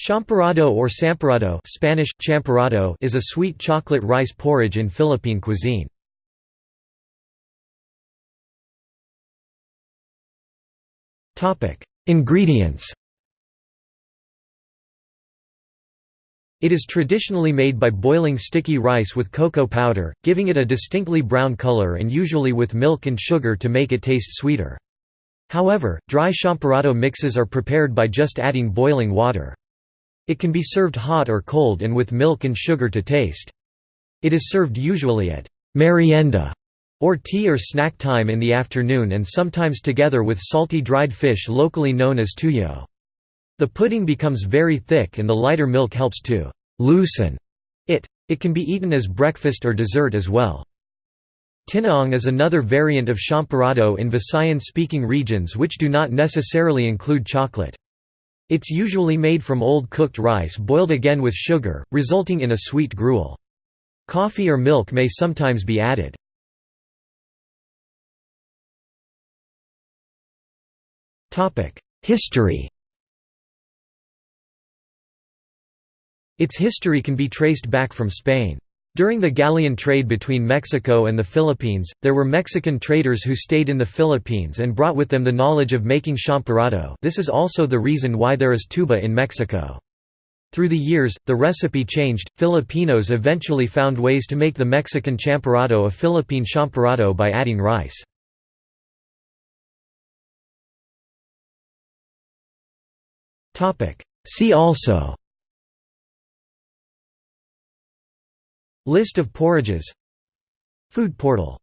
Champorado or samporado Spanish, champorado is a sweet chocolate rice porridge in Philippine cuisine. Ingredients It is traditionally made by boiling sticky rice with cocoa powder, giving it a distinctly brown color and usually with milk and sugar to make it taste sweeter. However, dry champorado mixes are prepared by just adding boiling water. It can be served hot or cold and with milk and sugar to taste. It is served usually at merienda or tea or snack time in the afternoon and sometimes together with salty dried fish locally known as tuyo. The pudding becomes very thick and the lighter milk helps to loosen it. It can be eaten as breakfast or dessert as well. Tinaong is another variant of champorado in Visayan-speaking regions which do not necessarily include chocolate. It's usually made from old cooked rice boiled again with sugar, resulting in a sweet gruel. Coffee or milk may sometimes be added. History Its history can be traced back from Spain. During the galleon trade between Mexico and the Philippines, there were Mexican traders who stayed in the Philippines and brought with them the knowledge of making champorado this is also the reason why there is tuba in Mexico. Through the years, the recipe changed. Filipinos eventually found ways to make the Mexican champorado a Philippine champorado by adding rice. See also List of porridges. Food portal